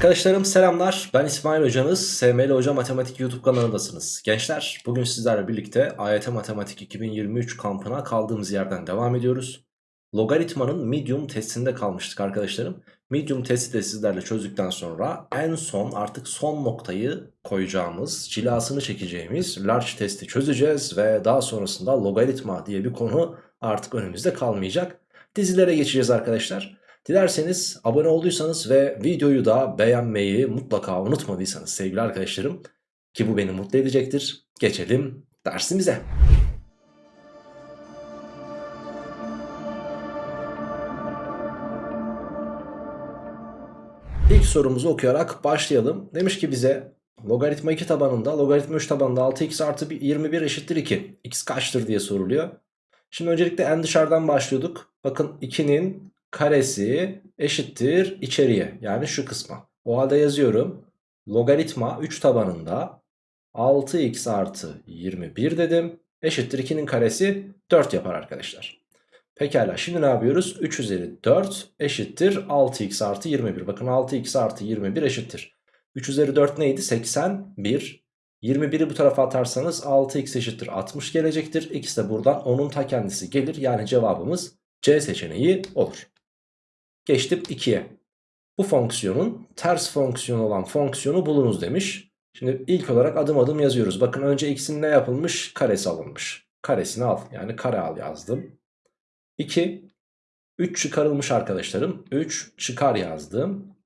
Arkadaşlarım selamlar. Ben İsmail Hocanız. SML Hoca Matematik YouTube kanalındasınız. Gençler bugün sizlerle birlikte AYT Matematik 2023 kampına kaldığımız yerden devam ediyoruz. Logaritmanın medium testinde kalmıştık arkadaşlarım. Medium testi de sizlerle çözdükten sonra en son artık son noktayı koyacağımız, cilasını çekeceğimiz large testi çözeceğiz. Ve daha sonrasında logaritma diye bir konu artık önümüzde kalmayacak. Dizilere geçeceğiz arkadaşlar. Dilerseniz abone olduysanız ve videoyu da beğenmeyi mutlaka unutmadıysanız sevgili arkadaşlarım ki bu beni mutlu edecektir. Geçelim dersimize. İlk sorumuzu okuyarak başlayalım. Demiş ki bize logaritma 2 tabanında logaritma 3 tabanında 6x artı 21 eşittir 2. x kaçtır diye soruluyor. Şimdi öncelikle en dışarıdan başlıyorduk. Bakın 2'nin karesi eşittir içeriye yani şu kısma. O halde yazıyorum. Logaritma 3 tabanında 6x artı 21 dedim. Eşittir 2'nin karesi 4 yapar arkadaşlar. Pekala şimdi ne yapıyoruz? 3 üzeri 4 eşittir 6x artı 21. Bakın 6x artı 21 eşittir. 3 üzeri 4 neydi? 81. 21'i bu tarafa atarsanız 6x eşittir 60 gelecektir. X de buradan onun ta kendisi gelir. Yani cevabımız C seçeneği olur. Geçtim 2'ye. Bu fonksiyonun ters fonksiyon olan fonksiyonu bulunuz demiş. Şimdi ilk olarak adım adım yazıyoruz. Bakın önce x'in ne yapılmış? Karesi alınmış. Karesini al. Yani kare al yazdım. 2. 3 çıkarılmış arkadaşlarım. 3 çıkar yazdım.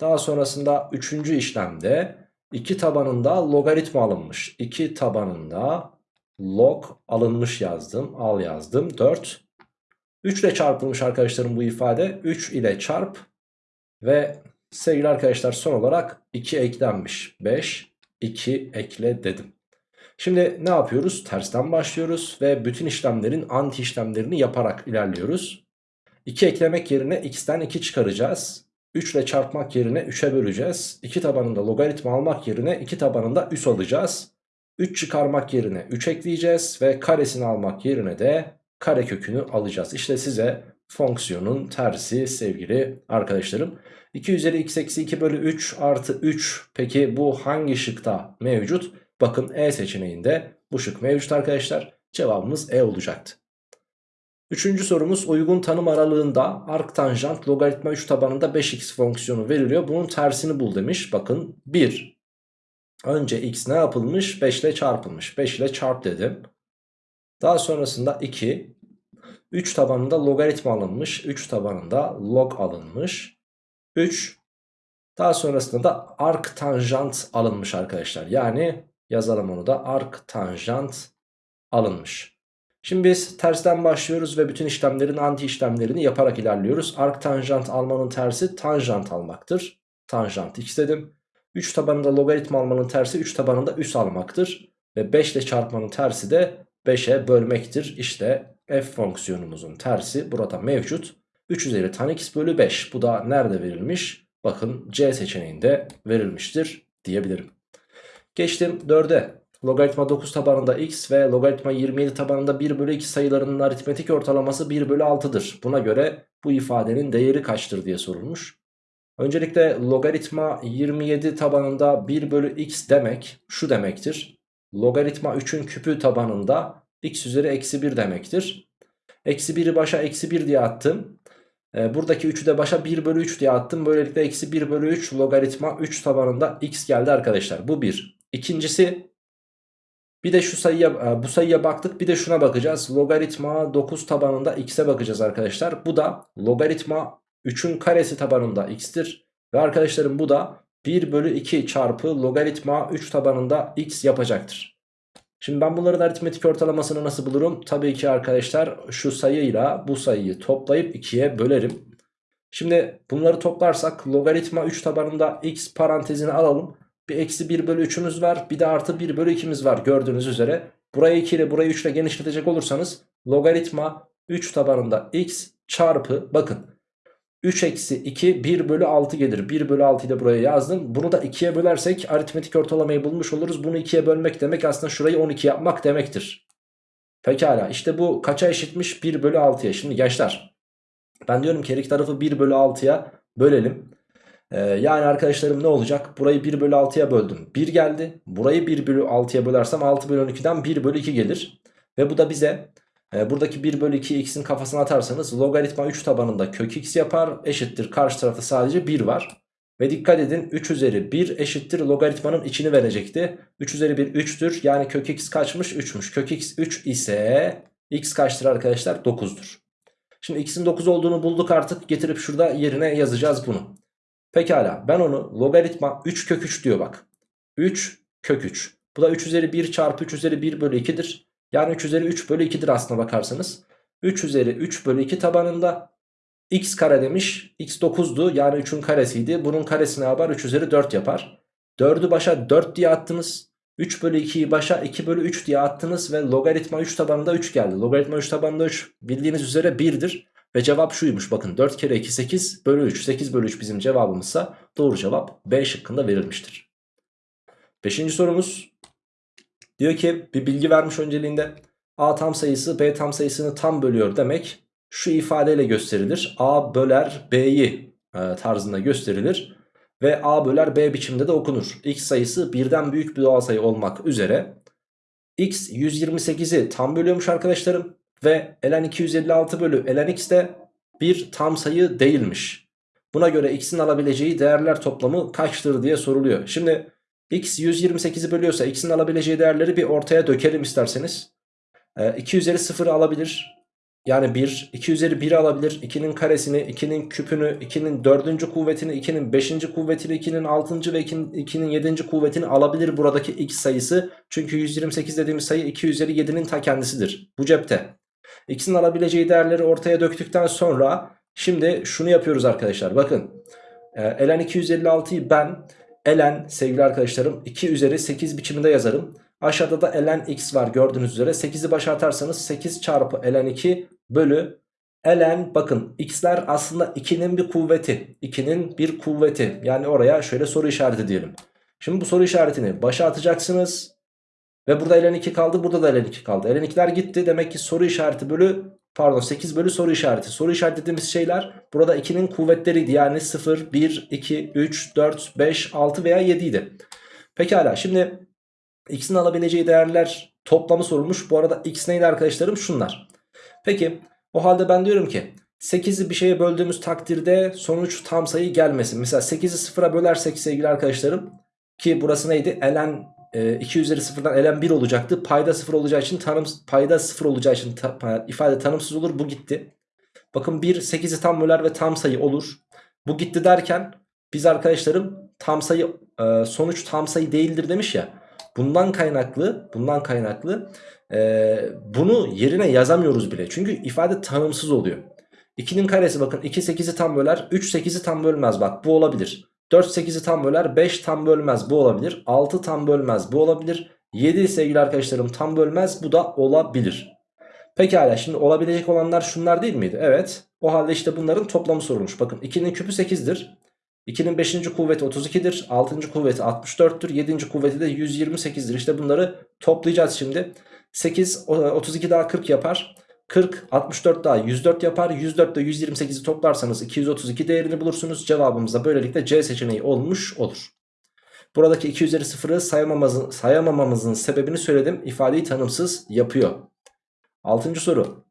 Daha sonrasında 3. işlemde 2 tabanında logaritma alınmış. 2 tabanında log alınmış yazdım. Al yazdım. 4. 3 ile çarpılmış arkadaşlarım bu ifade. 3 ile çarp ve sevgili arkadaşlar son olarak 2 eklenmiş. 5, 2 ekle dedim. Şimdi ne yapıyoruz? Tersten başlıyoruz ve bütün işlemlerin anti işlemlerini yaparak ilerliyoruz. 2 eklemek yerine x'ten 2 çıkaracağız. 3 ile çarpmak yerine 3'e böleceğiz. 2 tabanında logaritma almak yerine 2 tabanında üs alacağız. 3 çıkarmak yerine 3 ekleyeceğiz ve karesini almak yerine de karekökünü alacağız. İşte size fonksiyonun tersi sevgili arkadaşlarım. 2 üzeri x eksi 2 bölü 3 artı 3 peki bu hangi şıkta mevcut? Bakın E seçeneğinde bu şık mevcut arkadaşlar. Cevabımız E olacaktı. Üçüncü sorumuz uygun tanım aralığında arktanjant logaritma 3 tabanında 5x fonksiyonu veriliyor. Bunun tersini bul demiş. Bakın 1. Önce x ne yapılmış? 5 ile çarpılmış. 5 ile çarp dedim. Daha sonrasında 2. 3 tabanında logaritma alınmış. 3 tabanında log alınmış. 3. Daha sonrasında da arc tanjant alınmış arkadaşlar. Yani yazalım onu da arc tanjant alınmış. Şimdi biz tersten başlıyoruz ve bütün işlemlerin anti işlemlerini yaparak ilerliyoruz. Arc tanjant almanın tersi tanjant almaktır. Tanjant x dedim. 3 tabanında logaritma almanın tersi 3 tabanında üs almaktır. Ve 5 ile çarpmanın tersi de 5'e bölmektir. İşte f fonksiyonumuzun tersi burada mevcut. 3 üzeri tan x bölü 5. Bu da nerede verilmiş? Bakın C seçeneğinde verilmiştir diyebilirim. Geçtim 4'e. Logaritma 9 tabanında x ve logaritma 27 tabanında 1 bölü 2 sayılarının aritmetik ortalaması 1 bölü 6'dır. Buna göre bu ifadenin değeri kaçtır diye sorulmuş. Öncelikle logaritma 27 tabanında 1 bölü x demek şu demektir logaritma 3'ün küpü tabanında x üzeri eksi 1 demektir. Eksi 1'i başa eksi 1 diye attım. E, buradaki 3'ü de başa 1 bölü 3 diye attım. Böylelikle eksi 1 bölü 3 logaritma 3 tabanında x geldi arkadaşlar. Bu bir. İkincisi bir de şu sayıya e, bu sayıya baktık bir de şuna bakacağız. Logaritma 9 tabanında x'e bakacağız arkadaşlar. Bu da logaritma 3'ün karesi tabanında x'tir. Ve arkadaşlarım bu da 1 bölü 2 çarpı logaritma 3 tabanında x yapacaktır. Şimdi ben bunların aritmetik ortalamasını nasıl bulurum? Tabii ki arkadaşlar şu sayıyla bu sayıyı toplayıp 2'ye bölerim. Şimdi bunları toplarsak logaritma 3 tabanında x parantezini alalım. Bir eksi 1 bölü 3'ümüz var. Bir de artı 1 bölü 2'miz var gördüğünüz üzere. Burayı 2 ile burayı 3 ile genişletecek olursanız logaritma 3 tabanında x çarpı bakın 3 eksi 2 1 bölü 6 gelir. 1 bölü 6'yı da buraya yazdım. Bunu da 2'ye bölersek aritmetik ortalamayı bulmuş oluruz. Bunu 2'ye bölmek demek aslında şurayı 12 yapmak demektir. Pekala işte bu kaça eşitmiş? 1 bölü 6'ya. Şimdi gençler ben diyorum ki her iki tarafı 1 bölü 6'ya bölelim. Ee, yani arkadaşlarım ne olacak? Burayı 1 bölü 6'ya böldüm. 1 geldi. Burayı 1 bölü 6'ya bölersem 6 bölü 12'den 1 bölü 2 gelir. Ve bu da bize buradaki 1 bölü 2 x'in kafasına atarsanız logaritma 3 tabanında kök x yapar. Eşittir karşı tarafta sadece 1 var. Ve dikkat edin 3 üzeri 1 eşittir logaritmanın içini verecekti. 3 üzeri 1 3'tür. Yani kök x kaçmış? 3'müş. Kök x 3 ise x kaçtır arkadaşlar? 9'dur. Şimdi x'in 9 olduğunu bulduk artık. Getirip şurada yerine yazacağız bunu. Pekala ben onu logaritma 3 kök 3 diyor bak. 3 kök 3. Bu da 3 üzeri 1 çarpı 3 üzeri 1 bölü 2'dir. Yani 3 üzeri 3 bölü 2'dir aslına bakarsanız. 3 üzeri 3 bölü 2 tabanında x kare demiş. x 9'du yani 3'ün karesiydi. Bunun karesi ne yapar? 3 üzeri 4 yapar. 4'ü başa 4 diye attınız. 3 bölü 2'yi başa 2 bölü 3 diye attınız ve logaritma 3 tabanında 3 geldi. Logaritma 3 tabanında 3 bildiğiniz üzere 1'dir. Ve cevap şuymuş bakın 4 kere 2 8 bölü 3 8 bölü 3 bizim cevabımızsa doğru cevap B şıkkında verilmiştir. Beşinci sorumuz diyor ki bir bilgi vermiş önceliğinde A tam sayısı B tam sayısını tam bölüyor demek şu ifadeyle gösterilir. A böler B'yi e, tarzında gösterilir ve A böler B biçimde de okunur. X sayısı birden büyük bir doğal sayı olmak üzere X 128'i tam bölüyormuş arkadaşlarım. Ve ln 256 bölü ln x de bir tam sayı değilmiş. Buna göre x'in alabileceği değerler toplamı kaçtır diye soruluyor. Şimdi x 128'i bölüyorsa x'in alabileceği değerleri bir ortaya dökelim isterseniz. Ee, 2 üzeri 0'ı alabilir. Yani 1, 2 üzeri 1'i alabilir. 2'nin karesini, 2'nin küpünü, 2'nin 4. kuvvetini, 2'nin 5. kuvvetini, 2'nin 6. ve 2'nin 7. kuvvetini alabilir buradaki x sayısı. Çünkü 128 dediğimiz sayı 2 üzeri 7'nin ta kendisidir. Bu cepte. X'in alabileceği değerleri ortaya döktükten sonra şimdi şunu yapıyoruz arkadaşlar. Bakın e, ln 256'yı ben ln sevgili arkadaşlarım 2 üzeri 8 biçiminde yazarım. Aşağıda da ln x var gördüğünüz üzere. 8'i başa atarsanız 8 çarpı ln 2 bölü ln bakın x'ler aslında 2'nin bir kuvveti. 2'nin bir kuvveti. Yani oraya şöyle soru işareti diyelim. Şimdi bu soru işaretini başa atacaksınız. Ve burada ln 2 kaldı burada da ln 2 kaldı. ln 2'ler gitti demek ki soru işareti bölü pardon 8 bölü soru işareti. Soru işareti dediğimiz şeyler burada 2'nin kuvvetleriydi. Yani 0, 1, 2, 3, 4, 5, 6 veya 7 idi. Pekala şimdi x'in alabileceği değerler toplamı sorulmuş. Bu arada x neydi arkadaşlarım? Şunlar. Peki o halde ben diyorum ki 8'i bir şeye böldüğümüz takdirde sonuç tam sayı gelmesin. Mesela 8'i 0'a bölersek sevgili arkadaşlarım ki burası neydi? ln 2 ee, üzeri 0'dan ln 1 olacaktı. Payda 0 olacağı için tanım payda 0 olacağı için ta, ifade tanımsız olur. Bu gitti. Bakın 1 8'i tam böler ve tam sayı olur. Bu gitti derken biz arkadaşlarım tam sayı e, sonuç tam sayı değildir demiş ya. Bundan kaynaklı bundan kaynaklı e, bunu yerine yazamıyoruz bile. Çünkü ifade tanımsız oluyor. 2'nin karesi bakın 2 8'i tam böler 3 8'i tam bölmez bak bu olabilir. 4 8'i tam böler 5 tam bölmez bu olabilir 6 tam bölmez bu olabilir 7 sevgili arkadaşlarım tam bölmez bu da olabilir Pekala şimdi olabilecek olanlar şunlar değil miydi? Evet o halde işte bunların toplamı sorulmuş bakın 2'nin küpü 8'dir 2'nin 5. kuvveti 32'dir 6. kuvveti 64'tür 7. kuvveti de 128'dir işte bunları toplayacağız şimdi 8 32 daha 40 yapar 40, 64 daha 104 yapar. 104 ile 128'i toplarsanız 232 değerini bulursunuz. Cevabımız da böylelikle C seçeneği olmuş olur. Buradaki 2 üzeri 0'ı sayamamamızın, sayamamamızın sebebini söyledim. İfadeyi tanımsız yapıyor. 6. soru.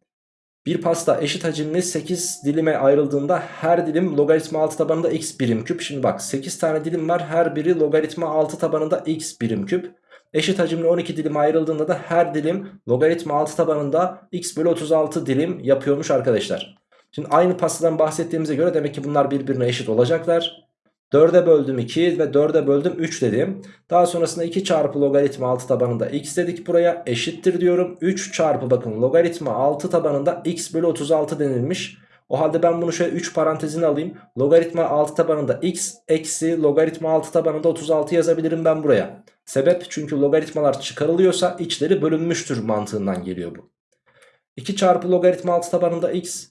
Bir pasta eşit hacimli 8 dilime ayrıldığında her dilim logaritma 6 tabanında x birim küp. Şimdi bak 8 tane dilim var her biri logaritma 6 tabanında x birim küp. Eşit hacimli 12 dilim ayrıldığında da her dilim logaritma 6 tabanında x bölü 36 dilim yapıyormuş arkadaşlar. Şimdi aynı pastadan bahsettiğimize göre demek ki bunlar birbirine eşit olacaklar. 4'e böldüm 2 ve 4'e böldüm 3 dedim. Daha sonrasında 2 çarpı logaritma 6 tabanında x dedik buraya eşittir diyorum. 3 çarpı bakın logaritma 6 tabanında x bölü 36 denilmiş. O halde ben bunu şöyle 3 parantezine alayım. Logaritma 6 tabanında x eksi logaritma 6 tabanında 36 yazabilirim ben buraya. Sebep çünkü logaritmalar çıkarılıyorsa içleri bölünmüştür mantığından geliyor bu. 2 çarpı logaritma 6 tabanında x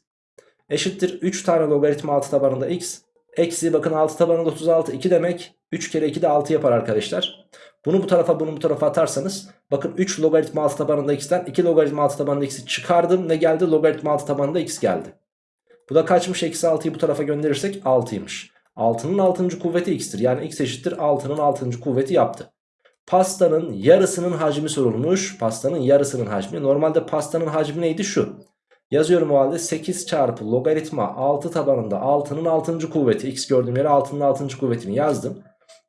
eşittir 3 tane logaritma 6 tabanında x. Eksi bakın 6 tabanında 36 2 demek 3 kere 2 de 6 yapar arkadaşlar. Bunu bu tarafa bunu bu tarafa atarsanız bakın 3 logaritma 6 tabanında x'ten 2 logaritma 6 tabanında x'i çıkardım. Ne geldi? Logaritma 6 tabanında x geldi. Bu da kaçmış? Eksi 6'yı bu tarafa gönderirsek 6'ymış. 6'nın 6. kuvveti x'tir. Yani x eşittir 6'nın 6. kuvveti yaptı. Pastanın yarısının hacmi sorulmuş. Pastanın yarısının hacmi. Normalde pastanın hacmi neydi? Şu. Yazıyorum o halde 8 çarpı logaritma 6 tabanında 6'nın 6. kuvveti. X gördüğüm yere 6'nın 6. kuvvetini yazdım.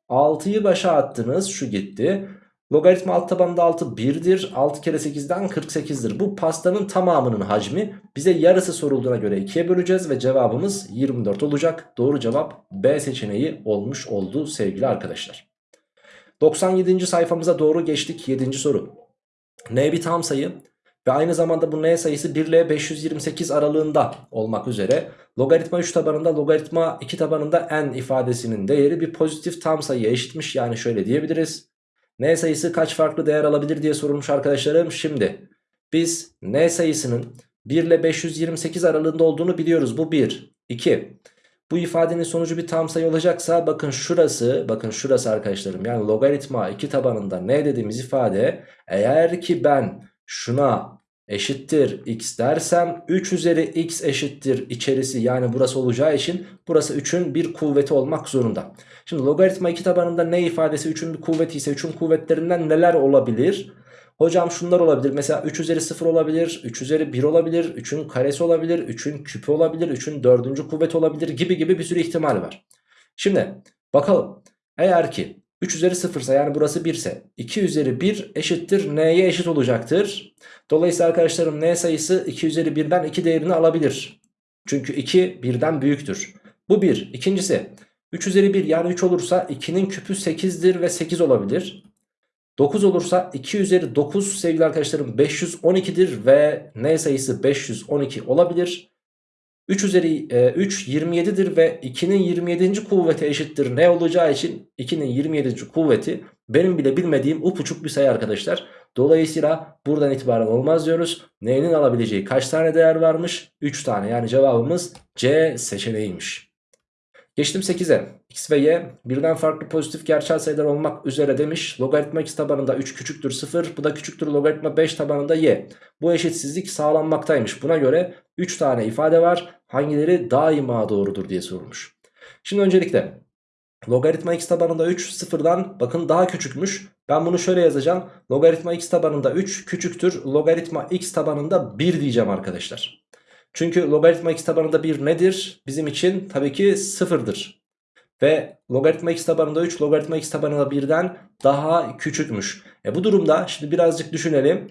6'yı başa attınız. Şu gitti. Logaritma alt tabanında 6 1'dir. 6 kere 8'den 48'dir. Bu pastanın tamamının hacmi. Bize yarısı sorulduğuna göre 2'ye böleceğiz ve cevabımız 24 olacak. Doğru cevap B seçeneği olmuş oldu sevgili arkadaşlar. 97. sayfamıza doğru geçtik. 7. soru. N bir tam sayı ve aynı zamanda bu N sayısı 1 ile 528 aralığında olmak üzere logaritma 3 tabanında logaritma 2 tabanında n ifadesinin değeri bir pozitif tam sayıya eşitmiş. Yani şöyle diyebiliriz. N sayısı kaç farklı değer alabilir diye sorulmuş arkadaşlarım. Şimdi biz N sayısının 1 ile 528 aralığında olduğunu biliyoruz. Bu 1. 2. Bu ifadenin sonucu bir tam sayı olacaksa bakın şurası bakın şurası arkadaşlarım yani logaritma 2 tabanında n dediğimiz ifade eğer ki ben şuna eşittir x dersem 3 üzeri x eşittir içerisi yani burası olacağı için burası 3'ün bir kuvveti olmak zorunda. Şimdi logaritma 2 tabanında ne ifadesi 3'ün bir kuvveti ise 3'ün kuvvetlerinden neler olabilir? Hocam şunlar olabilir. Mesela 3 üzeri 0 olabilir. 3 üzeri 1 olabilir. 3'ün karesi olabilir. 3'ün küpü olabilir. 3'ün dördüncü kuvveti olabilir gibi gibi bir sürü ihtimal var. Şimdi bakalım. Eğer ki 3 üzeri 0 ise yani burası 1 ise 2 üzeri 1 eşittir n'ye eşit olacaktır. Dolayısıyla arkadaşlarım n sayısı 2 üzeri 1'den 2 değerini alabilir. Çünkü 2 1'den büyüktür. Bu 1. İkincisi 3 üzeri 1 yani 3 olursa 2'nin küpü 8'dir ve 8 olabilir. 9 olursa 2 üzeri 9 sevgili arkadaşlarım 512'dir ve n sayısı 512 olabilir. 3 üzeri e, 3 27'dir ve 2'nin 27. kuvveti eşittir ne olacağı için 2'nin 27. kuvveti benim bile bilmediğim upuçuk bir sayı arkadaşlar. Dolayısıyla buradan itibaren olmaz diyoruz. N'nin alabileceği kaç tane değer varmış? 3 tane yani cevabımız C seçeneğiymiş. Geçtim 8'e. X ve Y birden farklı pozitif gerçel sayılar olmak üzere demiş. Logaritma x tabanında 3 küçüktür 0. Bu da küçüktür logaritma 5 tabanında y. Bu eşitsizlik sağlanmaktaymış. Buna göre 3 tane ifade var. Hangileri daima doğrudur diye sorulmuş. Şimdi öncelikle logaritma x tabanında 3 sıfırdan bakın daha küçükmüş. Ben bunu şöyle yazacağım. Logaritma x tabanında 3 küçüktür. Logaritma x tabanında 1 diyeceğim arkadaşlar. Çünkü logaritma x tabanında 1 nedir? Bizim için tabii ki sıfırdır. Ve logaritma x tabanında 3 logaritma x tabanında 1'den daha küçükmüş. E bu durumda şimdi birazcık düşünelim.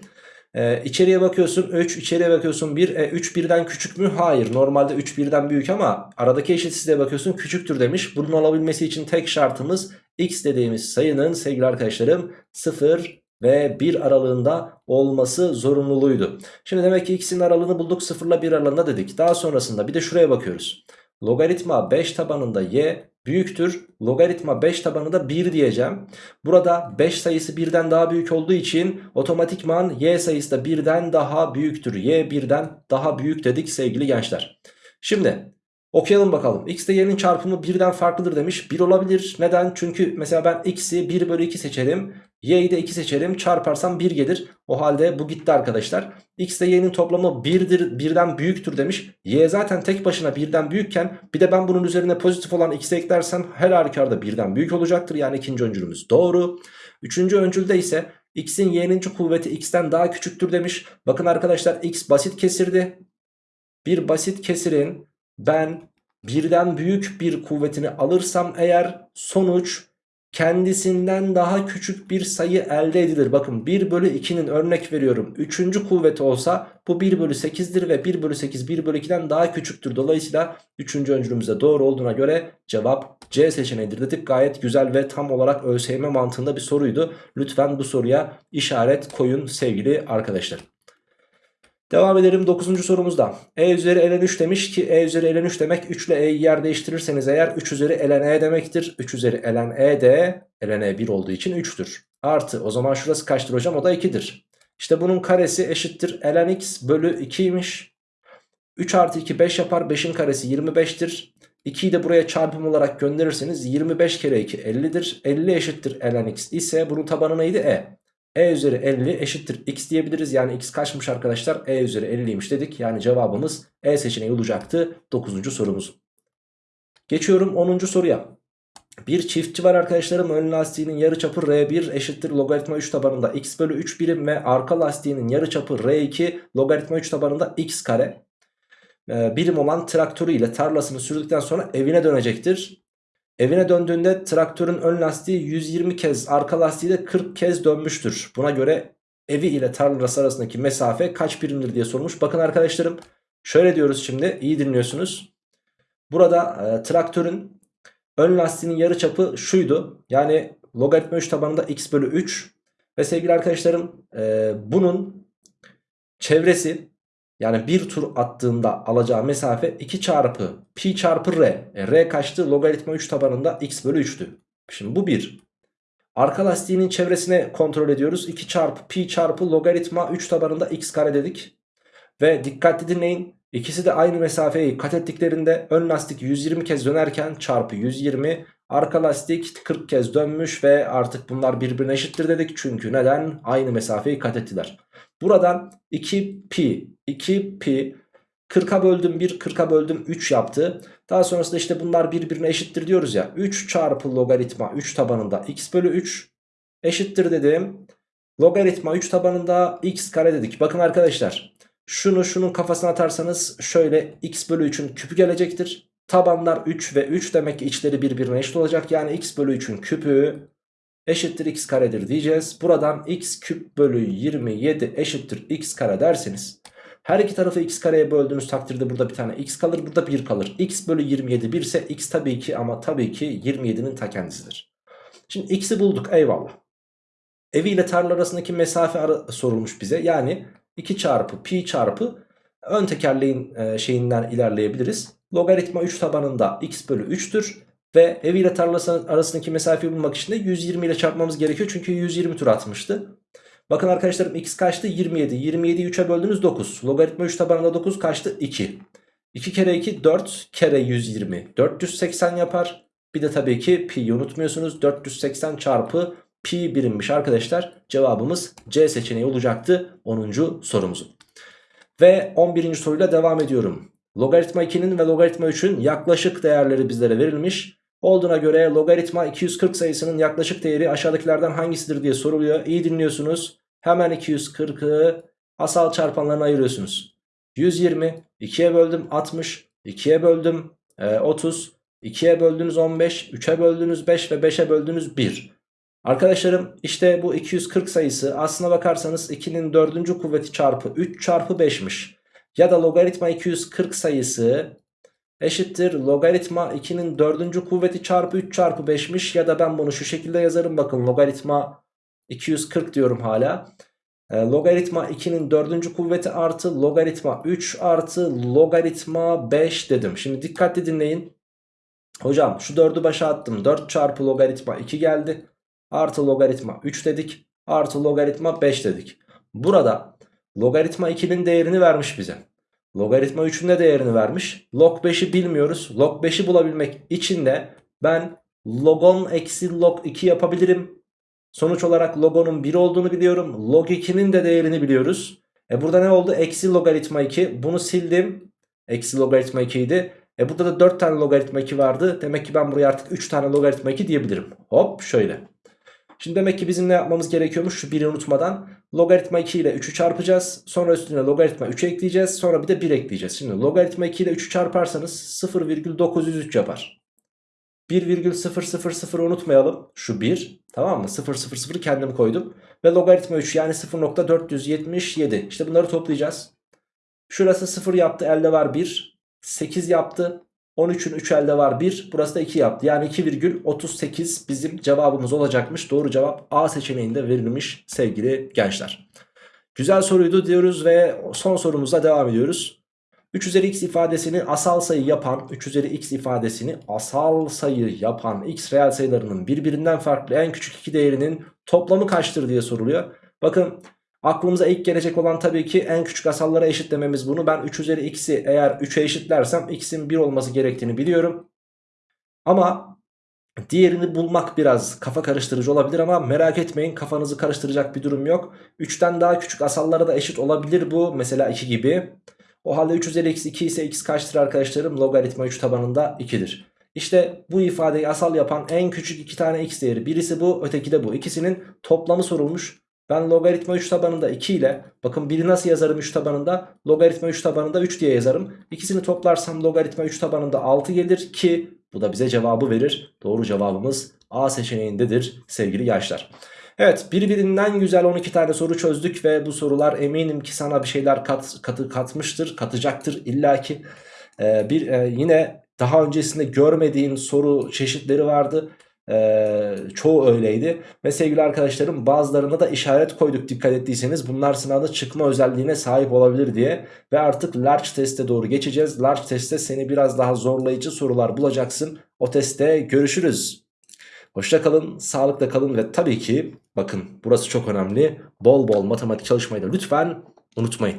Ee, içeriye bakıyorsun 3 içeriye bakıyorsun 1 e, 3 birden küçük mü? Hayır normalde 3 birden büyük ama aradaki eşitsizliğe bakıyorsun küçüktür demiş. Bunun olabilmesi için tek şartımız x dediğimiz sayının sevgili arkadaşlarım 0 ve 1 aralığında olması zorunluluğuydu. Şimdi demek ki x'in aralığını bulduk 0 ile 1 aralığında dedik. Daha sonrasında bir de şuraya bakıyoruz. Logaritma 5 tabanında y büyüktür. Logaritma 5 tabanında 1 diyeceğim. Burada 5 sayısı 1'den daha büyük olduğu için otomatikman y sayısı da 1'den daha büyüktür. y 1'den daha büyük dedik sevgili gençler. Şimdi okuyalım bakalım. x ile y'nin çarpımı 1'den farklıdır demiş. 1 olabilir. Neden? Çünkü mesela ben x'i 1 bölü 2 seçerim. Y'yi de 2 seçerim. Çarparsam 1 gelir. O halde bu gitti arkadaşlar. X ile Y'nin toplamı 1'dir, birden büyüktür demiş. Y zaten tek başına birden büyükken bir de ben bunun üzerine pozitif olan x'i eklersem her halükarda birden büyük olacaktır. Yani ikinci öncülümüz doğru. Üçüncü öncülde ise x'in y'nin kuvveti x'ten daha küçüktür demiş. Bakın arkadaşlar x basit kesirdi. Bir basit kesirin ben birden büyük bir kuvvetini alırsam eğer sonuç kendisinden daha küçük bir sayı elde edilir. Bakın 1 bölü 2'nin örnek veriyorum. Üçüncü kuvveti olsa bu 1 bölü 8'dir ve 1 bölü 8 1 bölü 2'den daha küçüktür. Dolayısıyla üçüncü öncülümüzde doğru olduğuna göre cevap C seçeneğidir dedik. Gayet güzel ve tam olarak ÖSYM mantığında bir soruydu. Lütfen bu soruya işaret koyun sevgili arkadaşlar. Devam edelim 9. sorumuzda. E üzeri ln 3 demiş ki E üzeri ln 3 demek 3 ile E'yi yer değiştirirseniz eğer 3 üzeri ln E demektir. 3 üzeri ln E de ln E 1 olduğu için 3'tür. Artı o zaman şurası kaçtır hocam o da 2'dir. İşte bunun karesi eşittir ln x bölü 2'ymiş. 3 artı 2 5 yapar 5'in karesi 25'tir. 2'yi de buraya çarpım olarak gönderirseniz 25 kere 2 50'dir. 50 eşittir ln x ise bunun tabanı neydi e. E üzeri 50 eşittir x diyebiliriz. Yani x kaçmış arkadaşlar? E üzeri 50'ymiş dedik. Yani cevabımız E seçeneği olacaktı 9. sorumuz. Geçiyorum 10. soruya. Bir çiftçi var arkadaşlarım ön lastiğinin yarıçapı R1 eşittir logaritma 3 tabanında x bölü 3 birim ve arka lastiğinin yarıçapı R2 logaritma 3 tabanında x kare e, birim olan traktörü ile tarlasını sürdükten sonra evine dönecektir. Evine döndüğünde traktörün ön lastiği 120 kez arka lastiği de 40 kez dönmüştür. Buna göre evi ile tarlası arasındaki mesafe kaç birimdir diye sormuş. Bakın arkadaşlarım şöyle diyoruz şimdi iyi dinliyorsunuz. Burada e, traktörün ön lastiğinin yarıçapı şuydu. Yani logaritma 3 tabanında x bölü 3 ve sevgili arkadaşlarım e, bunun çevresi yani bir tur attığında alacağı mesafe 2 çarpı pi çarpı r. E, r kaçtı? Logaritma 3 tabanında x bölü 3'tü. Şimdi bu 1. Arka lastiğinin çevresine kontrol ediyoruz. 2 çarpı pi çarpı logaritma 3 tabanında x kare dedik. Ve dikkatli dinleyin. İkisi de aynı mesafeyi kat ettiklerinde ön lastik 120 kez dönerken çarpı 120 arka lastik 40 kez dönmüş ve artık bunlar birbirine eşittir dedik. Çünkü neden? Aynı mesafeyi kat ettiler. Buradan 2 pi 2 pi 40'a böldüm 1 40'a böldüm 3 yaptı. Daha sonrasında işte bunlar birbirine eşittir diyoruz ya. 3 çarpı logaritma 3 tabanında x bölü 3 eşittir dedim. Logaritma 3 tabanında x kare dedik. Bakın arkadaşlar şunu şunun kafasına atarsanız şöyle x bölü 3'ün küpü gelecektir. Tabanlar 3 ve 3 demek ki içleri birbirine eşit olacak. Yani x bölü 3'ün küpü eşittir x karedir diyeceğiz. Buradan x küp bölü 27 eşittir x kare derseniz her iki tarafı x kareye böldüğünüz takdirde burada bir tane x kalır burada 1 kalır. x bölü 27 1 ise x tabii ki ama tabii ki 27'nin ta kendisidir. Şimdi x'i bulduk eyvallah. Evi ile tarla arasındaki mesafe ara sorulmuş bize. Yani 2 çarpı pi çarpı ön tekerleğin e, şeyinden ilerleyebiliriz. Logaritma 3 tabanında x bölü 3'tür. Ve evi ile tarlası arasındaki mesafeyi bulmak için de 120 ile çarpmamız gerekiyor. Çünkü 120 tur atmıştı. Bakın arkadaşlarım x kaçtı? 27. 27'yi 3'e böldünüz 9. Logaritma 3 tabanında 9 kaçtı? 2. 2 kere 2 4 kere 120. 480 yapar. Bir de tabii ki pi unutmuyorsunuz. 480 çarpı pi birimmiş arkadaşlar. Cevabımız C seçeneği olacaktı 10. sorumuzun. Ve 11. soruyla devam ediyorum. Logaritma 2'nin ve logaritma 3'ün yaklaşık değerleri bizlere verilmiş. Olduğuna göre logaritma 240 sayısının yaklaşık değeri aşağıdakilerden hangisidir diye soruluyor. İyi dinliyorsunuz. Hemen 240'ı asal çarpanlarına ayırıyorsunuz. 120, 2'ye böldüm 60, 2'ye böldüm e, 30, 2'ye böldünüz 15, 3'e böldünüz 5 ve 5'e böldünüz 1. Arkadaşlarım işte bu 240 sayısı aslına bakarsanız 2'nin 4. kuvveti çarpı 3 çarpı 5'miş. Ya da logaritma 240 sayısı eşittir logaritma 2'nin 4. kuvveti çarpı 3 çarpı 5'miş. Ya da ben bunu şu şekilde yazarım bakın logaritma 240 diyorum hala. E, logaritma 2'nin 4. kuvveti artı logaritma 3 artı logaritma 5 dedim. Şimdi dikkatli dinleyin. Hocam şu 4'ü başa attım. 4 çarpı logaritma 2 geldi. Artı logaritma 3 dedik. Artı logaritma 5 dedik. Burada logaritma 2'nin değerini vermiş bize. Logaritma 3'ün de değerini vermiş. Log 5'i bilmiyoruz. Log 5'i bulabilmek için de ben logon eksi log 2 yapabilirim. Sonuç olarak logonun 1 olduğunu biliyorum. Log 2'nin de değerini biliyoruz. E burada ne oldu? Eksi logaritma 2. Bunu sildim. Eksi logaritma 2 idi. E burada da 4 tane logaritma 2 vardı. Demek ki ben buraya artık 3 tane logaritma 2 diyebilirim. Hop şöyle. Şimdi demek ki bizim ne yapmamız gerekiyormuş? Şu 1'i unutmadan. Logaritma 2 ile 3'ü çarpacağız. Sonra üstüne logaritma 3 ekleyeceğiz. Sonra bir de 1 ekleyeceğiz. Şimdi logaritma 2 ile 3'ü çarparsanız 0,903 yapar. 1,000 unutmayalım. Şu 1. Tamam mı? 0,00 kendim koydum. Ve logaritma 3 yani 0.477. İşte bunları toplayacağız. Şurası 0 yaptı. Elde var 1. 8 yaptı. 13'ün 3 elde var 1. Burası da 2 yaptı. Yani 2,38 bizim cevabımız olacakmış. Doğru cevap A seçeneğinde verilmiş sevgili gençler. Güzel soruydu diyoruz ve son sorumuza devam ediyoruz. 3 üzeri x ifadesini asal sayı yapan 3 üzeri x ifadesini asal sayı yapan x reel sayılarının birbirinden farklı en küçük iki değerinin toplamı kaçtır diye soruluyor. Bakın aklımıza ilk gelecek olan tabii ki en küçük asallara eşitlememiz bunu. Ben 3 üzeri x'i eğer 3'e eşitlersem x'in 1 olması gerektiğini biliyorum. Ama diğerini bulmak biraz kafa karıştırıcı olabilir ama merak etmeyin kafanızı karıştıracak bir durum yok. 3'ten daha küçük asallara da eşit olabilir bu. Mesela 2 gibi. O halde 3 üzeri x 2 ise x kaçtır arkadaşlarım? Logaritma 3 tabanında 2'dir. İşte bu ifadeyi asal yapan en küçük iki tane x değeri. Birisi bu öteki de bu. İkisinin toplamı sorulmuş. Ben logaritma 3 tabanında 2 ile bakın biri nasıl yazarım 3 tabanında logaritma 3 tabanında 3 diye yazarım. İkisini toplarsam logaritma 3 tabanında 6 gelir ki bu da bize cevabı verir. Doğru cevabımız A seçeneğindedir sevgili gençler. Evet birbirinden güzel 12 tane soru çözdük ve bu sorular eminim ki sana bir şeyler kat, katı katmıştır, katacaktır illaki. Ee, bir e, yine daha öncesinde görmediğin soru çeşitleri vardı. Ee, çoğu öyleydi. Ve sevgili arkadaşlarım bazılarına da işaret koyduk dikkat ettiyseniz. Bunlar sınavda çıkma özelliğine sahip olabilir diye. Ve artık large teste doğru geçeceğiz. Large testte seni biraz daha zorlayıcı sorular bulacaksın. O testte görüşürüz. Hoşça kalın sağlıkla kalın ve tabii ki bakın burası çok önemli. Bol bol matematik çalışmayı da lütfen unutmayın